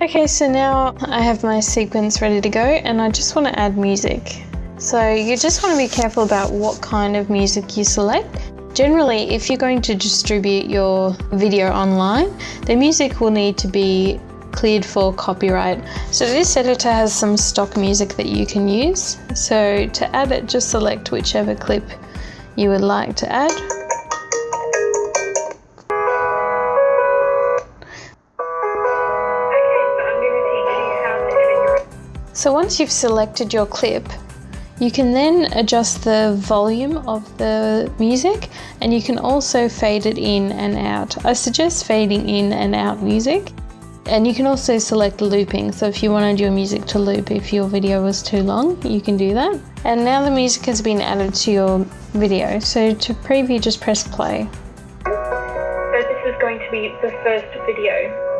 Okay, so now I have my sequence ready to go and I just want to add music. So you just want to be careful about what kind of music you select. Generally, if you're going to distribute your video online, the music will need to be cleared for copyright. So this editor has some stock music that you can use. So to add it, just select whichever clip you would like to add. So once you've selected your clip, you can then adjust the volume of the music and you can also fade it in and out. I suggest fading in and out music and you can also select looping. So if you wanted your music to loop if your video was too long, you can do that. And now the music has been added to your video. So to preview, just press play. So this is going to be the first video